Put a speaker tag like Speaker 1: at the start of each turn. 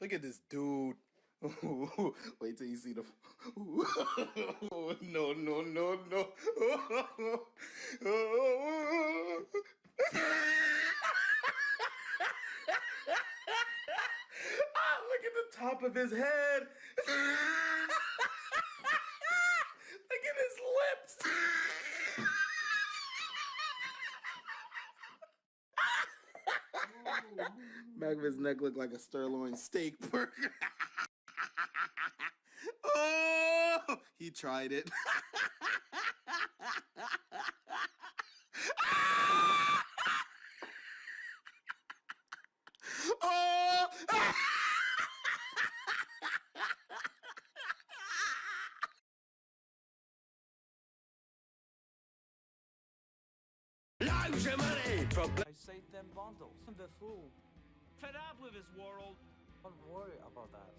Speaker 1: Look at this dude. Wait till you see the. no, no, no, no. ah, look at the top of his head. look at his lips. Back of his neck looked like a sirloin steak burger. oh, he tried it. oh!
Speaker 2: I saved them bundles.
Speaker 3: I'm the fool.
Speaker 4: Fed up with this world.
Speaker 3: Don't worry about that.